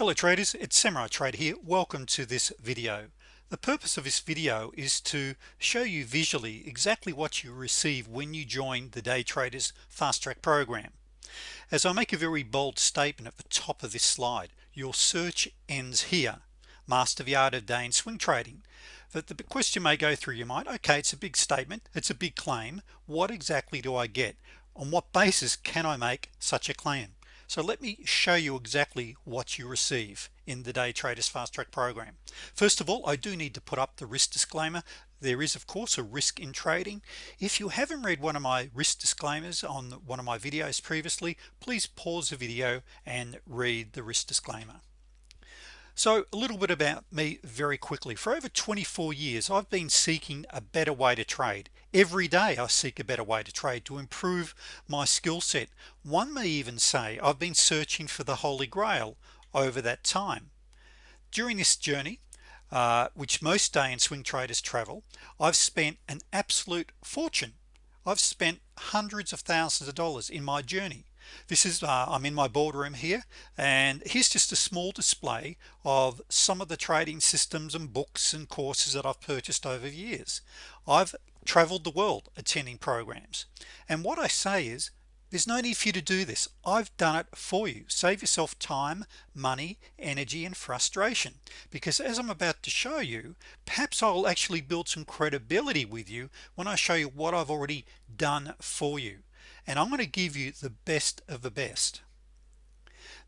hello traders it's Samurai trade here. Welcome to this video. The purpose of this video is to show you visually exactly what you receive when you join the day traders fast track program. As I make a very bold statement at the top of this slide your search ends here. Master the art of day and swing trading. That the question may go through your mind okay it's a big statement it's a big claim. What exactly do I get? On what basis can I make such a claim so let me show you exactly what you receive in the day traders fast track program. First of all I do need to put up the risk disclaimer. There is of course a risk in trading. If you haven't read one of my risk disclaimers on one of my videos previously please pause the video and read the risk disclaimer so a little bit about me very quickly. For over 24 years I've been seeking a better way to trade. Every day I seek a better way to trade to improve my skill set. One may even say I've been searching for the Holy Grail over that time. During this journey uh, which most day and swing traders travel I've spent an absolute fortune. I've spent hundreds of thousands of dollars in my journey this is uh, I'm in my boardroom here and here's just a small display of some of the trading systems and books and courses that I've purchased over years. I've traveled the world attending programs and what I say is there's no need for you to do this. I've done it for you. Save yourself time money energy and frustration because as I'm about to show you perhaps I'll actually build some credibility with you when I show you what I've already done for you and I'm going to give you the best of the best.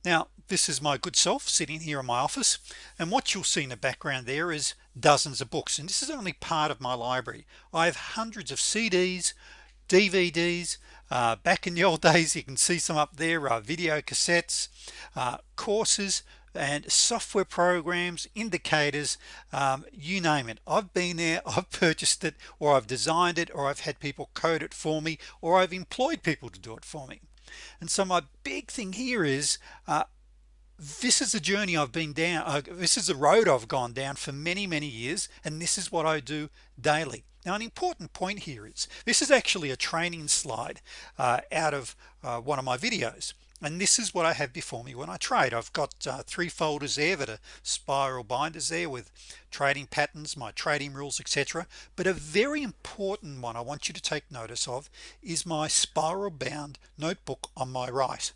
Now this is my good self sitting here in my office and what you'll see in the background there is dozens of books and this is only part of my library. I have hundreds of CDs DVDs uh, back in the old days you can see some up there uh, video cassettes uh, courses and software programs indicators um, you name it. I've been there I've purchased it or I've designed it or I've had people code it for me or I've employed people to do it for me. And so my big thing here is uh, this is the journey I've been down uh, this is the road I've gone down for many many years and this is what I do daily. Now an important point here is this is actually a training slide uh, out of uh, one of my videos and this is what I have before me. When I trade I've got uh, three folders there that are spiral binders there with trading patterns my trading rules etc but a very important one I want you to take notice of is my spiral bound notebook on my right.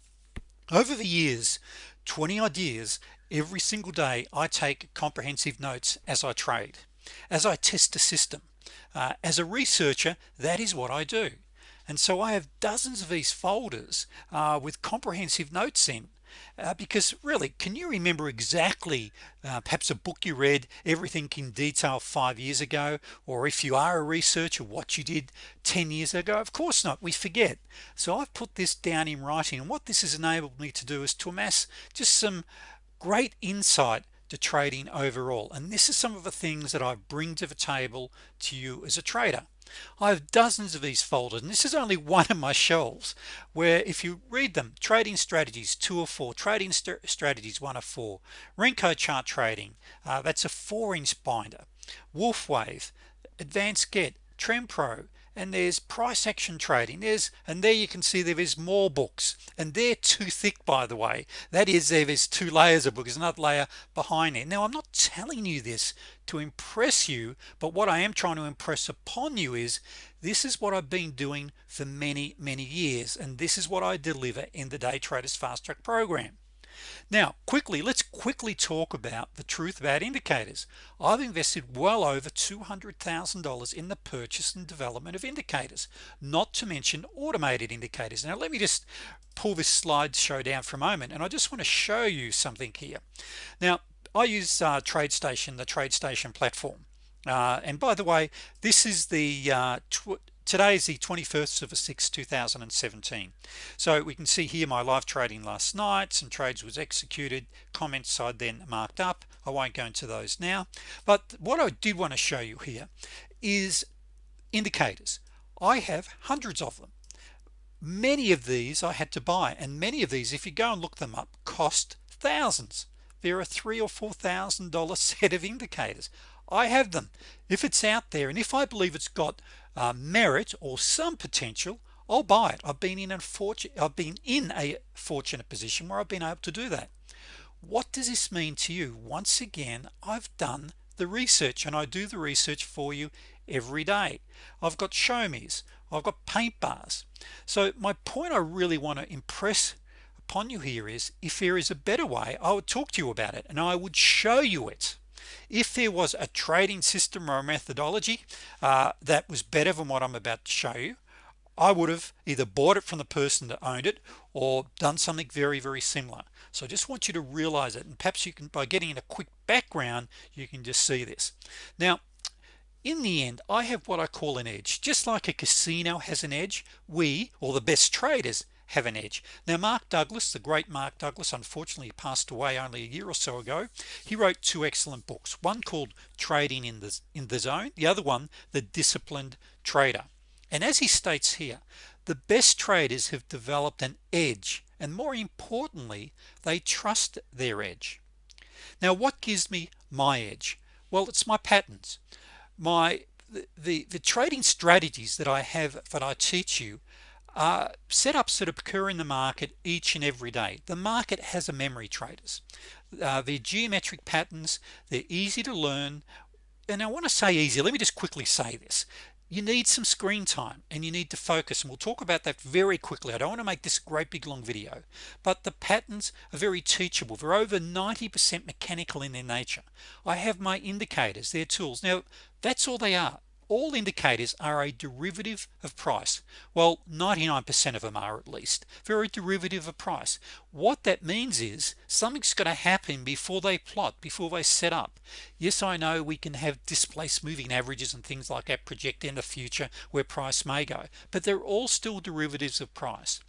Over the years 20 ideas every single day I take comprehensive notes as I trade as I test a system. Uh, as a researcher that is what I do and so I have dozens of these folders uh, with comprehensive notes in uh, because really can you remember exactly uh, perhaps a book you read everything in detail five years ago? Or if you are a researcher what you did 10 years ago? Of course not. We forget. So I've put this down in writing. And what this has enabled me to do is to amass just some great insight to trading overall. And this is some of the things that I bring to the table to you as a trader I have dozens of these folders and this is only one of my shelves where if you read them trading strategies two or four trading st strategies one or four Renko chart trading uh, that's a four inch binder Wolfe wave advanced get trend pro and there's price action trading. There's and there you can see there is more books. And they're too thick by the way. That is there is two layers of books another layer behind it now I'm not telling you this to impress you but what I am trying to impress upon you is this is what I've been doing for many many years and this is what I deliver in the day traders fast track program now quickly let's quickly talk about the truth about indicators. I've invested well over $200,000 in the purchase and development of indicators not to mention automated indicators. Now let me just pull this slideshow down for a moment and I just want to show you something here. Now I use uh, TradeStation the TradeStation platform. Uh, and by the way this is the uh, today is the 21st of the 6th 2017 so we can see here my live trading last night. Some trades was executed comments I then marked up. I won't go into those now. But what I did want to show you here is indicators. I have hundreds of them. Many of these I had to buy and many of these if you go and look them up cost thousands. There are three or four thousand dollar set of indicators. I have them. If it's out there and if I believe it's got uh, merit or some potential I'll buy it. I've been in a fortune I've been in a fortunate position where I've been able to do that. What does this mean to you? Once again I've done the research and I do the research for you every day. I've got show me's I've got paint bars. So my point I really want to impress upon you here is if there is a better way I would talk to you about it and I would show you it if there was a trading system or a methodology uh, that was better than what I'm about to show you I would have either bought it from the person that owned it or done something very very similar. So I just want you to realize it and perhaps you can by getting in a quick background you can just see this. Now in the end I have what I call an edge. Just like a casino has an edge we or the best traders have an edge. Now Mark Douglas the great Mark Douglas unfortunately passed away only a year or so ago. He wrote two excellent books one called trading in the in the zone the other one the disciplined trader. And as he states here the best traders have developed an edge and more importantly they trust their edge. Now what gives me my edge? Well it's my patterns. My the, the the trading strategies that I have that I teach you are setups that occur in the market each and every day. The market has a memory traders. Uh, the geometric patterns. They're easy to learn. And I want to say easy. Let me just quickly say this. You need some screen time and you need to focus. And we'll talk about that very quickly. I don't want to make this great big long video but the patterns are very teachable. They're over 90% mechanical in their nature. I have my indicators their tools. Now that's all they are all indicators are a derivative of price. Well 99% of them are at least very derivative of price. What that means is something's going to happen before they plot before they set up. Yes I know we can have displaced moving averages and things like that project in the future where price may go but they're all still derivatives of price.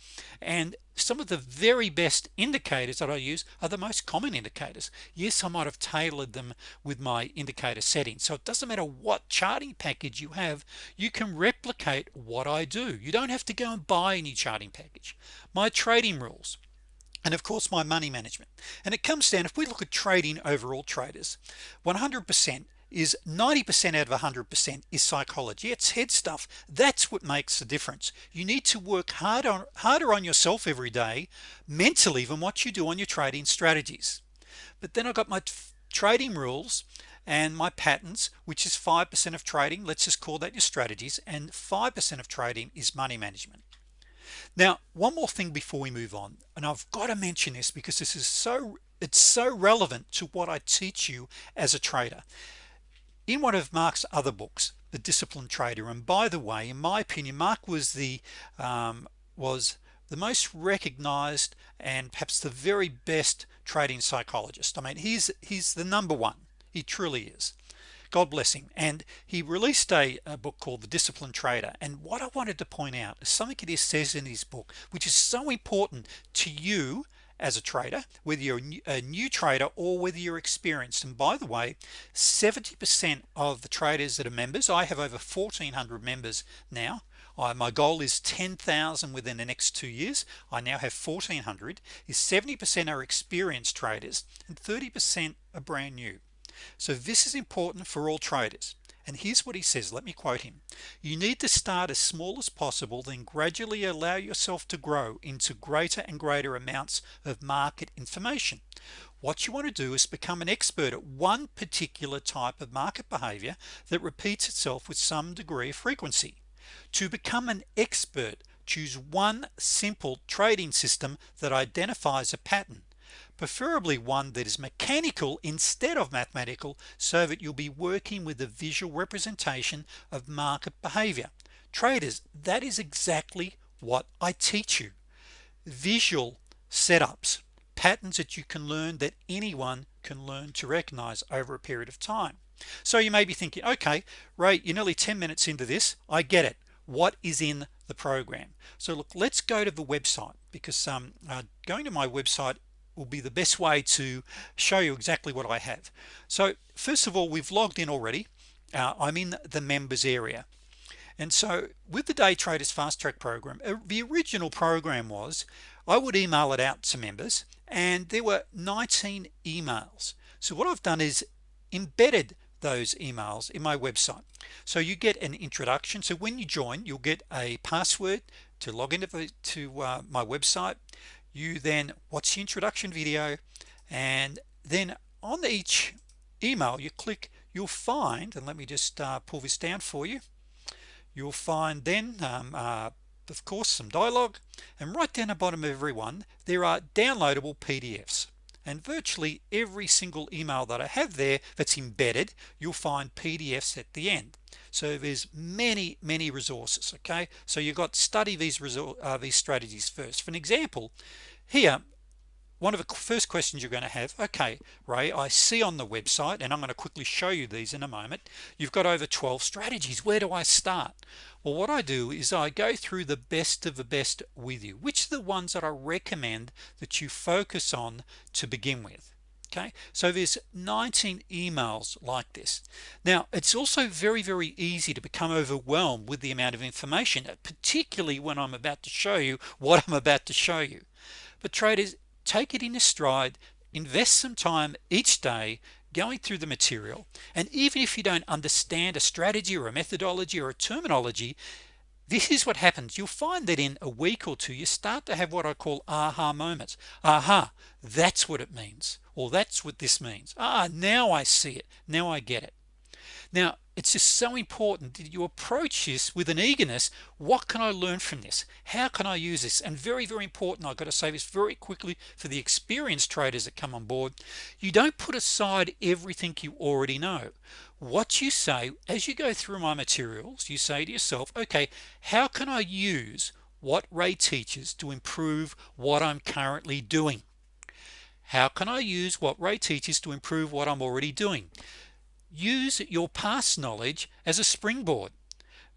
And some of the very best indicators that I use are the most common indicators. Yes I might have tailored them with my indicator settings. So it doesn't matter what charting package you have you can replicate what I do. You don't have to go and buy any charting package. My trading rules and of course my money management. And it comes down if we look at trading overall traders 100% is 90% out of 100% is psychology. It's head stuff. That's what makes the difference. You need to work hard on harder on yourself every day mentally than what you do on your trading strategies. But then I got my trading rules and my patterns which is 5% of trading. Let's just call that your strategies. And 5% of trading is money management. Now one more thing before we move on and I've got to mention this because this is so it's so relevant to what I teach you as a trader in one of Mark's other books the disciplined trader and by the way in my opinion Mark was the um, was the most recognized and perhaps the very best trading psychologist. I mean he's he's the number one. He truly is. God bless him. And he released a, a, book called the disciplined trader. And what I wanted to point out is something it says in his book which is so important to you as a trader whether you're a new, trader or whether you're experienced. And by the way 70% of the traders that are members I have over 1400 members now. My goal is 10,000 within the next two years. I now have 1400 is 70% are experienced traders and 30% are brand new. So this is important for all traders and here's what he says. Let me quote him. You need to start as small as possible then gradually allow yourself to grow into greater and greater amounts of market information. What you want to do is become an expert at one particular type of market behavior that repeats itself with some degree of frequency. To become an expert choose one simple trading system that identifies a pattern preferably one that is mechanical instead of mathematical so that you'll be working with a visual representation of market behavior. Traders that is exactly what I teach you. Visual setups patterns that you can learn that anyone can learn to recognize over a period of time. So you may be thinking okay Ray you're nearly 10 minutes into this. I get it. What is in the program? So look let's go to the website because um, uh, going to my website will be the best way to show you exactly what I have. So first of all we've logged in already. Uh, I'm in the members area. And so with the day traders fast track program uh, the original program was I would email it out to members and there were 19 emails. So what I've done is embedded those emails in my website. So you get an introduction. So when you join you'll get a password to log into to uh, my website you then watch the introduction video and then on each email you click you'll find and let me just uh, pull this down for you. You'll find then um, uh, of course some dialogue and right down the bottom of every one there are downloadable PDFs and virtually every single email that I have there that's embedded you'll find PDFs at the end. So there's many many resources okay? So you've got to study these result uh, these strategies first. For an example here one of the first questions you're going to have okay Ray I see on the website and I'm going to quickly show you these in a moment you've got over 12 strategies. Where do I start? Well what I do is I go through the best of the best with you. Which are the ones that I recommend that you focus on to begin with? Okay? So there's 19 emails like this. Now it's also very very easy to become overwhelmed with the amount of information particularly when I'm about to show you what I'm about to show you. But traders take it in a stride invest some time each day going through the material. And even if you don't understand a strategy or a methodology or a terminology this is what happens. You'll find that in a week or two you start to have what I call aha moments. Aha that's what it means or that's what this means. Ah now I see it. Now I get it. Now it's just so important that you approach this with an eagerness. What can I learn from this? How can I use this? And very very important I've got to say this very quickly for the experienced traders that come on board you don't put aside everything you already know. What you say as you go through my materials you say to yourself okay how can I use what Ray teaches to improve what I'm currently doing? How can I use what Ray teaches to improve what I'm already doing use your past knowledge as a springboard.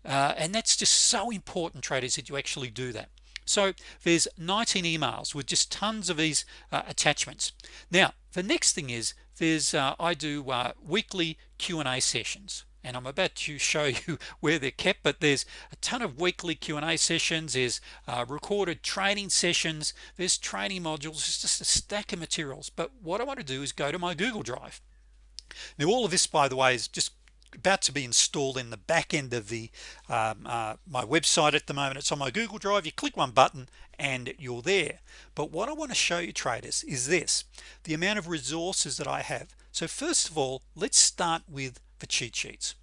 Uh, and that's just so important traders that you actually do that. So there's 19 emails with just tons of these uh, attachments. Now the next thing is there's uh, I do uh, weekly Q&A sessions. And I'm about to show you where they're kept but there's a ton of weekly Q&A sessions. There's uh, recorded training sessions. There's training modules. It's just a stack of materials. But what I want to do is go to my Google Drive now all of this by the way is just about to be installed in the back end of the um, uh, my website at the moment. It's on my Google Drive. You click one button and you're there. But what I want to show you traders is this the amount of resources that I have. So first of all let's start with the cheat sheets.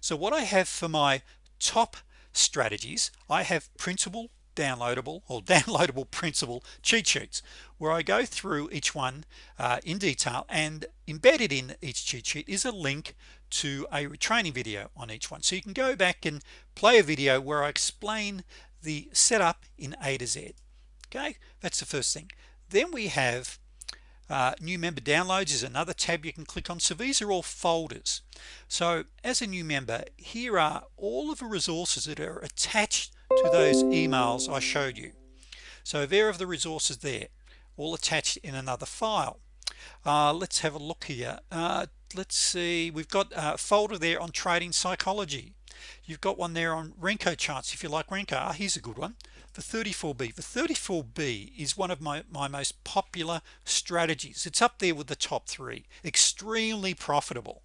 So what I have for my top strategies I have printable downloadable or downloadable printable cheat sheets where I go through each one uh, in detail and embedded in each cheat sheet is a link to a training video on each one. So you can go back and play a video where I explain the setup in A to Z. Okay? That's the first thing. Then we have uh, new member downloads is another tab you can click on. So these are all folders. So as a new member here are all of the resources that are attached to those emails I showed you. So there are the resources there all attached in another file. Uh, let's have a look here. Uh, let's see we've got a folder there on trading psychology. You've got one there on Renko charts if you like Renko. Ah, here's a good one. The 34b the 34b is one of my my most popular strategies. It's up there with the top three. Extremely profitable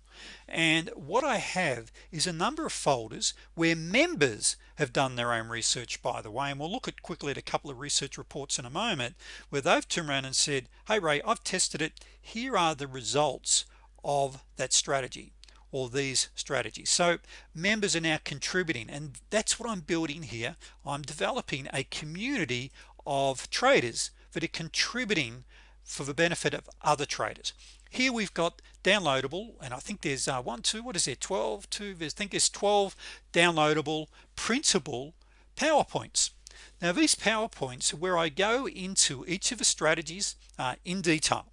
and what I have is a number of folders where members have done their own research by the way and we'll look at quickly at a couple of research reports in a moment where they've turned around and said hey Ray I've tested it. Here are the results of that strategy or these strategies. So members are now contributing and that's what I'm building here. I'm developing a community of traders that are contributing for the benefit of other traders here we've got downloadable and I think there's uh, one two what is it 12 two I think there's 12 downloadable printable PowerPoints. Now these PowerPoints are where I go into each of the strategies uh, in detail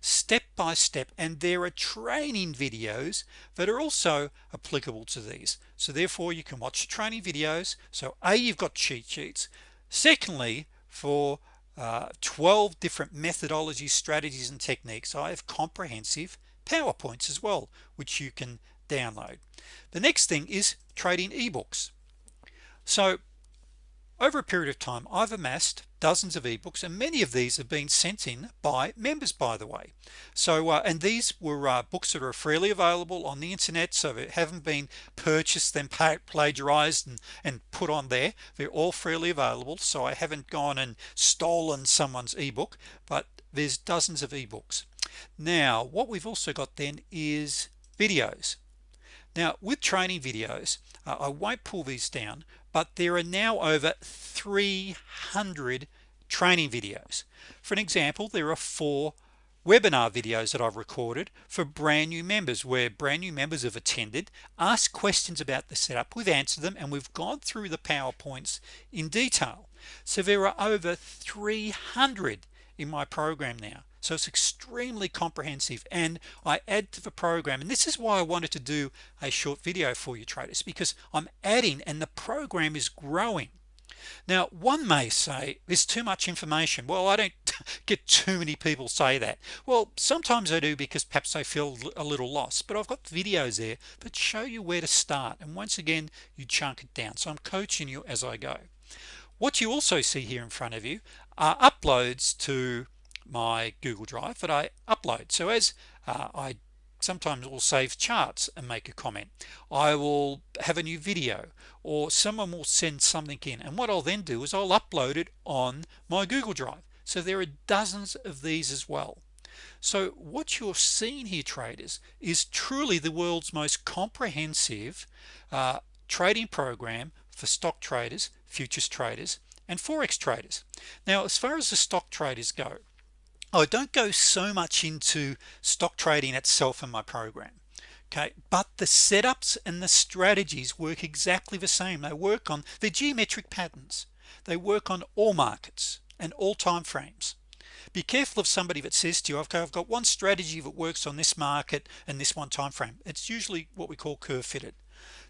step by step and there are training videos that are also applicable to these. So therefore you can watch training videos. So a you've got cheat sheets. Secondly for uh, 12 different methodologies strategies and techniques. I have comprehensive PowerPoints as well which you can download. The next thing is trading ebooks. So over a period of time I've amassed dozens of ebooks and many of these have been sent in by members by the way. So uh, and these were uh, books that are freely available on the internet so they haven't been purchased then plagiarized and, and put on there they're all freely available. So I haven't gone and stolen someone's ebook but there's dozens of ebooks. Now what we've also got then is videos. Now with training videos uh, I won't pull these down but there are now over 300 training videos. For an example there are four webinar videos that I've recorded for brand new members where brand new members have attended asked questions about the setup we've answered them and we've gone through the PowerPoints in detail. So there are over 300 in my program now so it's extremely comprehensive. And I add to the program and this is why I wanted to do a short video for you traders because I'm adding and the program is growing. Now one may say there's too much information. Well I don't get too many people say that. Well sometimes I do because perhaps I feel a little lost but I've got videos there that show you where to start. And once again you chunk it down. So I'm coaching you as I go. What you also see here in front of you are uploads to my Google Drive that I upload. So as uh, I sometimes will save charts and make a comment. I will have a new video or someone will send something in. And what I'll then do is I'll upload it on my Google Drive. So there are dozens of these as well. So what you're seeing here traders is truly the world's most comprehensive uh, trading program for stock traders futures traders and forex traders. Now as far as the stock traders go I don't go so much into stock trading itself in my program okay? But the setups and the strategies work exactly the same. They work on the geometric patterns. They work on all markets and all time frames. Be careful of somebody that says to you okay I've got one strategy that works on this market and this one time frame. It's usually what we call curve fitted.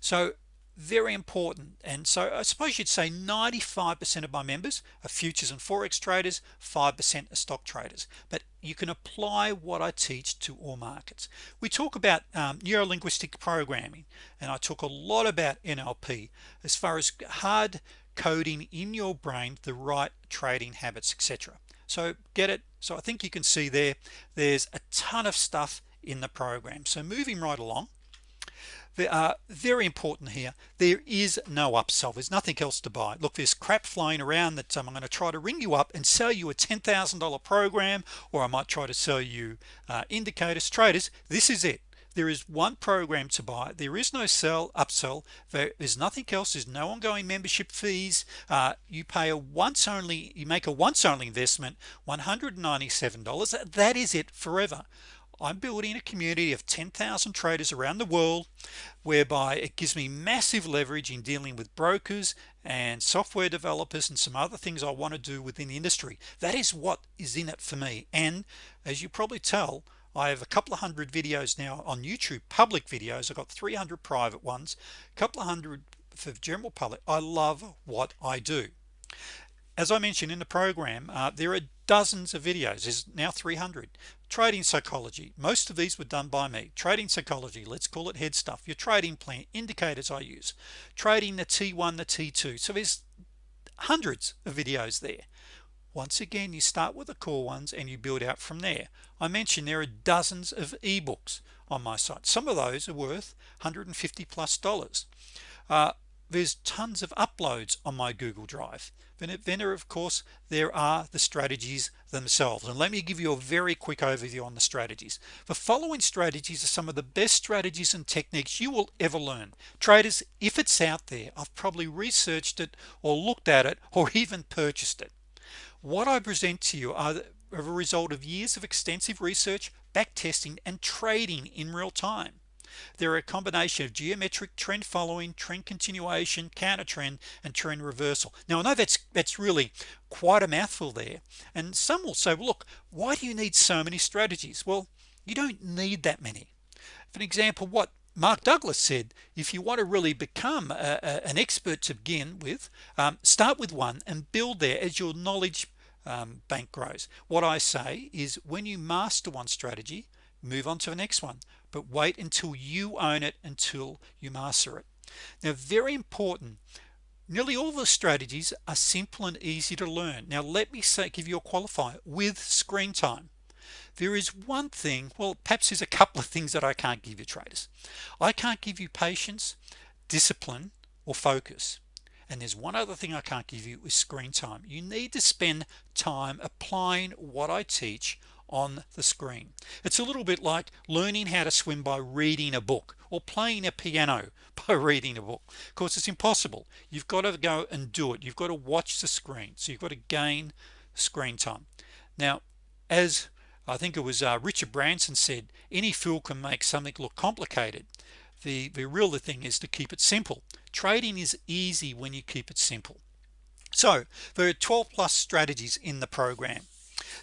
So very important. And so I suppose you'd say 95% of my members are futures and forex traders 5% are stock traders. But you can apply what I teach to all markets. We talk about um, neuro-linguistic programming and I talk a lot about NLP as far as hard coding in your brain the right trading habits etc so get it? So I think you can see there there's a ton of stuff in the program. So moving right along they are very important here. There is no upsell. There's nothing else to buy. Look there's crap flying around that um, I'm going to try to ring you up and sell you a $10,000 program or I might try to sell you uh, indicators traders. This is it. There is one program to buy. There is no sell upsell. There is nothing else. There's no ongoing membership fees. Uh, you pay a once only you make a once only investment $197 that is it forever I'm building a community of 10,000 traders around the world whereby it gives me massive leverage in dealing with brokers and software developers and some other things I want to do within the industry. That is what is in it for me. And as you probably tell I have a couple of hundred videos now on YouTube public videos. I've got 300 private ones a couple of hundred for general public. I love what I do as I mentioned in the program uh, there are dozens of videos. Is now 300 trading psychology. Most of these were done by me. Trading psychology let's call it head stuff. Your trading plan indicators I use. Trading the t1 the t2 so there's hundreds of videos there. Once again you start with the core ones and you build out from there. I mentioned there are dozens of ebooks on my site. Some of those are worth 150 plus dollars. Uh, there's tons of uploads on my Google Drive. Then of course there are the strategies themselves. And let me give you a very quick overview on the strategies. The following strategies are some of the best strategies and techniques you will ever learn. Traders if it's out there I've probably researched it or looked at it or even purchased it. What I present to you are a result of years of extensive research back testing and trading in real time they're a combination of geometric trend following trend continuation counter trend and trend reversal. Now I know that's that's really quite a mouthful there and some will say well, look why do you need so many strategies? Well you don't need that many. For an example what Mark Douglas said if you want to really become a, a, an expert to begin with um, start with one and build there as your knowledge um, bank grows. What I say is when you master one strategy move on to the next one but wait until you own it until you master it. Now very important. Nearly all the strategies are simple and easy to learn. Now let me say give you a qualifier with screen time. There is one thing well perhaps there's a couple of things that I can't give you traders. I can't give you patience discipline or focus. And there's one other thing I can't give you is screen time. You need to spend time applying what I teach on the screen. It's a little bit like learning how to swim by reading a book or playing a piano by reading a book. Of course it's impossible. You've got to go and do it. You've got to watch the screen. So you've got to gain screen time. Now as I think it was uh, Richard Branson said any fool can make something look complicated. The the real thing is to keep it simple. Trading is easy when you keep it simple. So there are 12 plus strategies in the program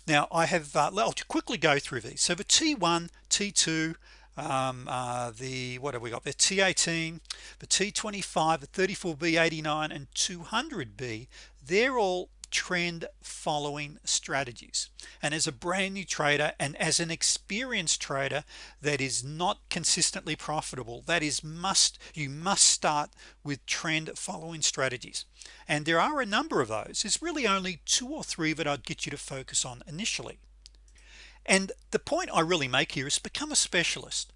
now I have uh, I'll quickly go through these. So the t1 t2 um, uh, the what have we got? The t18 the t25 the 34b 89 and 200b they're all trend following strategies. And as a brand new trader and as an experienced trader that is not consistently profitable that is must you must start with trend following strategies. And there are a number of those. It's really only two or three that I'd get you to focus on initially. And the point I really make here is become a specialist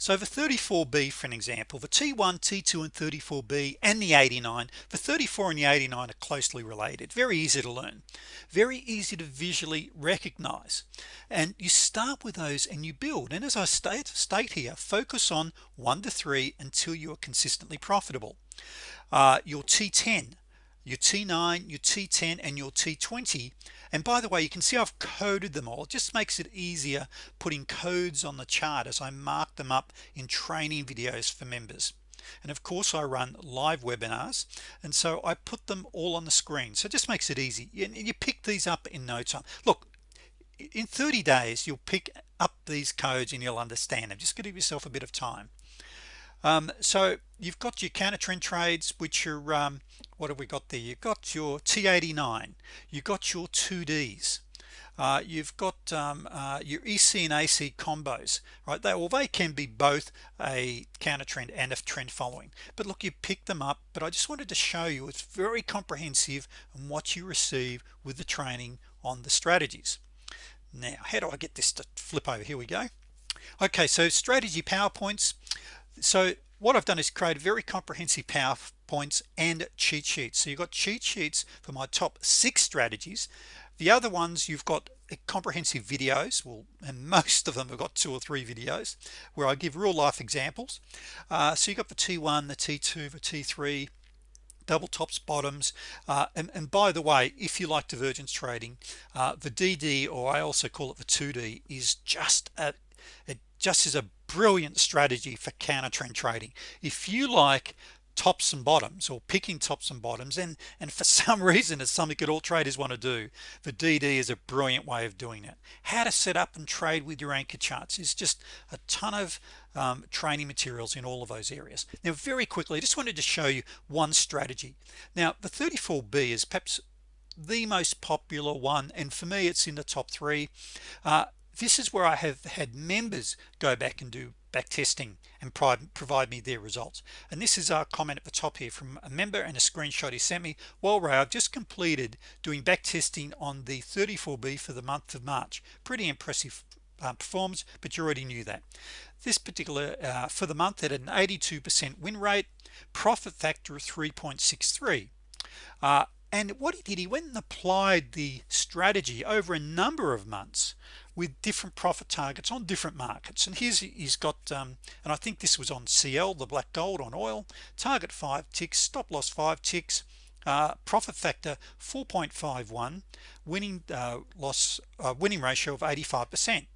so the 34b for an example the t1 t2 and 34b and the 89 the 34 and the 89 are closely related very easy to learn very easy to visually recognize. And you start with those and you build. And as I state state here focus on one to three until you are consistently profitable. Uh, your t10 your T9 your T10 and your T20 and by the way you can see I've coded them all. It just makes it easier putting codes on the chart as I mark them up in training videos for members. And of course I run live webinars and so I put them all on the screen. So it just makes it easy. And you pick these up in no time. Look in 30 days you'll pick up these codes and you'll understand them. Just give yourself a bit of time um, so you've got your counter trend trades which are um, what have we got there? You've got your t89 you've got your 2ds uh, you've got um, uh, your EC and AC combos right? They well they can be both a counter trend and a trend following. But look you pick them up but I just wanted to show you it's very comprehensive and what you receive with the training on the strategies. Now how do I get this to flip over? Here we go. Okay so strategy PowerPoints so what I've done is create very comprehensive PowerPoints and cheat sheets. So you've got cheat sheets for my top six strategies. The other ones you've got comprehensive videos. Well and most of them have got two or three videos where I give real life examples. Uh, so you've got the t1 the t2 the t3 double tops bottoms. Uh, and, and, by the way if you like divergence trading uh, the DD or I also call it the 2d is just a it just is a brilliant strategy for counter trend trading. If you like tops and bottoms or picking tops and bottoms and and for some reason it's something that all traders want to do the DD is a brilliant way of doing it. How to set up and trade with your anchor charts is just a ton of um, training materials in all of those areas. Now very quickly I just wanted to show you one strategy. Now the 34b is perhaps the most popular one and for me it's in the top three. Uh, this is where I have had members go back and do back testing and provide me their results. And this is our comment at the top here from a member and a screenshot he sent me. Well Ray I've just completed doing back testing on the 34b for the month of March. Pretty impressive uh, performance but you already knew that. This particular uh, for the month at an 82% win rate profit factor of 3.63 uh, and what he did he went and applied the strategy over a number of months with different profit targets on different markets. And here's he's got um, and I think this was on CL the black gold on oil. Target five ticks stop loss five ticks. Uh, profit factor 4.51 winning uh, loss uh, winning ratio of 85%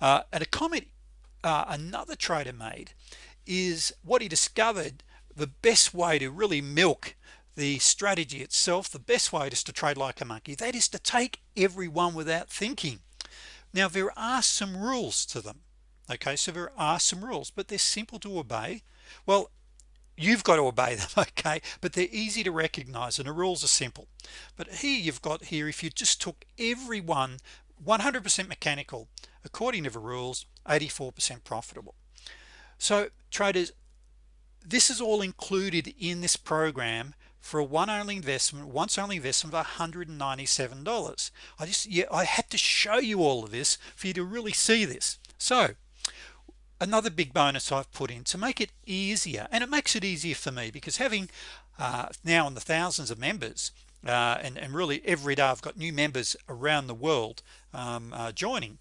uh, and a comment uh, another trader made is what he discovered the best way to really milk the strategy itself the best way is to trade like a monkey that is to take every one without thinking now there are some rules to them okay? So there are some rules but they're simple to obey. Well you've got to obey them okay? But they're easy to recognize and the rules are simple. But here you've got here if you just took every one 100% mechanical according to the rules 84% profitable. So traders this is all included in this program for a one only investment once only investment of $197 I just yeah I had to show you all of this for you to really see this. So another big bonus I've put in to make it easier and it makes it easier for me because having uh, now in the thousands of members uh, and, and really every day I've got new members around the world um, uh, joining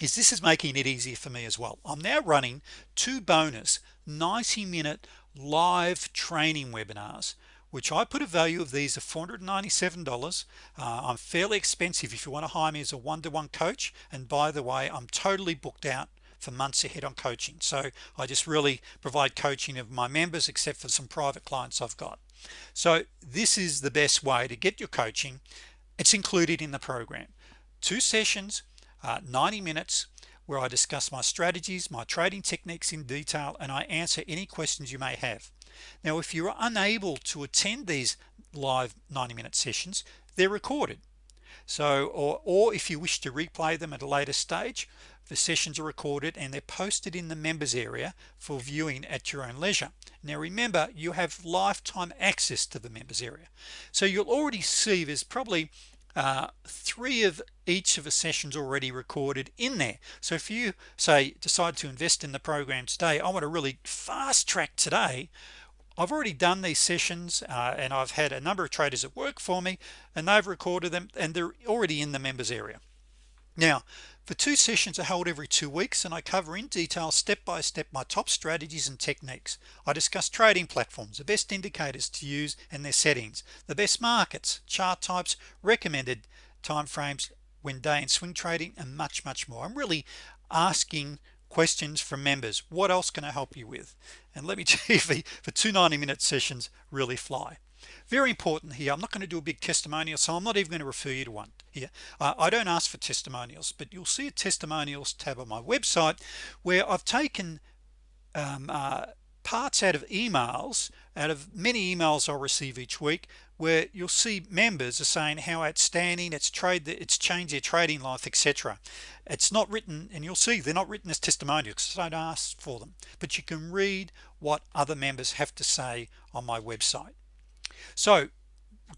is this is making it easier for me as well. I'm now running two bonus 90 minute live training webinars which I put a value of these of $497 uh, I'm fairly expensive. If you want to hire me as a one-to-one -one coach and by the way I'm totally booked out for months ahead on coaching. So I just really provide coaching of my members except for some private clients I've got. So this is the best way to get your coaching. It's included in the program. Two sessions uh, 90 minutes where I discuss my strategies my trading techniques in detail and I answer any questions you may have now if you're unable to attend these live 90-minute sessions they're recorded. So or, or if you wish to replay them at a later stage the sessions are recorded and they're posted in the members area for viewing at your own leisure. Now remember you have lifetime access to the members area. So you'll already see there's probably uh, three of each of the sessions already recorded in there. So if you say decide to invest in the program today I want to really fast track today I've already done these sessions uh, and I've had a number of traders that work for me and they've recorded them and they're already in the members area. Now the two sessions are held every two weeks and I cover in detail step by step my top strategies and techniques. I discuss trading platforms the best indicators to use and their settings the best markets chart types recommended time frames when day and swing trading and much much more. I'm really asking questions from members. What else can I help you with? And let me tell you for two 90 minute sessions really fly. Very important here I'm not going to do a big testimonial so I'm not even going to refer you to one here. I don't ask for testimonials but you'll see a testimonials tab on my website where I've taken um, uh, parts out of emails out of many emails I'll receive each week where you'll see members are saying how outstanding it's trade that it's changed their trading life etc it's not written and you'll see they're not written as testimonials I don't ask for them but you can read what other members have to say on my website. So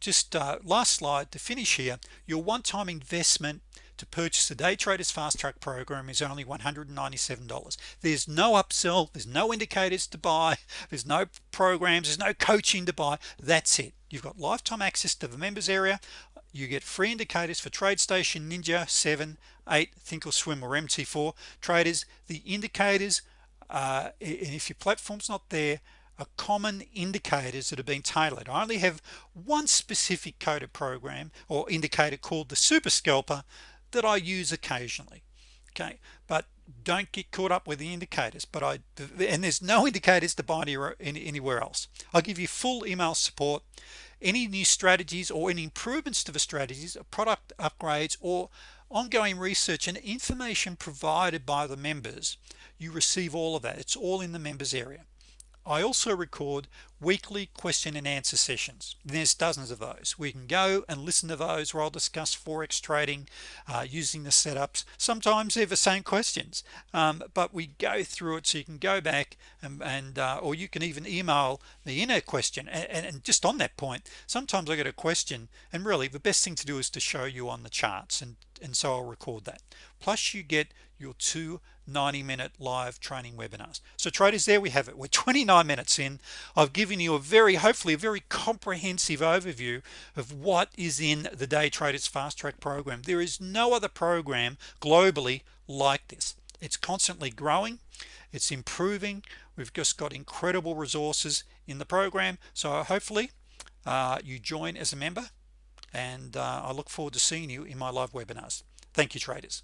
just uh, last slide to finish here your one-time investment to purchase the day traders fast track program is only $197 there's no upsell there's no indicators to buy there's no programs there's no coaching to buy. That's it. You've got lifetime access to the members area. You get free indicators for TradeStation Ninja 7 8 Thinkorswim or MT4 traders the indicators uh, and if your platform's not there are common indicators that have been tailored. I only have one specific coded program or indicator called the super scalper that I use occasionally okay? But don't get caught up with the indicators but I and there's no indicators to buy anywhere, anywhere else. I'll give you full email support. Any new strategies or any improvements to the strategies product upgrades or ongoing research and information provided by the members you receive all of that. It's all in the members area I also record weekly question and answer sessions. There's dozens of those. We can go and listen to those where I'll discuss forex trading uh, using the setups sometimes they're the same questions. Um, but we go through it so you can go back and, and uh, or you can even email me in a question and, and just on that point sometimes I get a question and really the best thing to do is to show you on the charts and and so I'll record that. Plus you get your two 90-minute live training webinars. So traders there we have it. We're 29 minutes in. I've given you a very hopefully a very comprehensive overview of what is in the day traders fast track program. There is no other program globally like this. It's constantly growing. It's improving. We've just got incredible resources in the program. So hopefully uh, you join as a member and uh, I look forward to seeing you in my live webinars. Thank you traders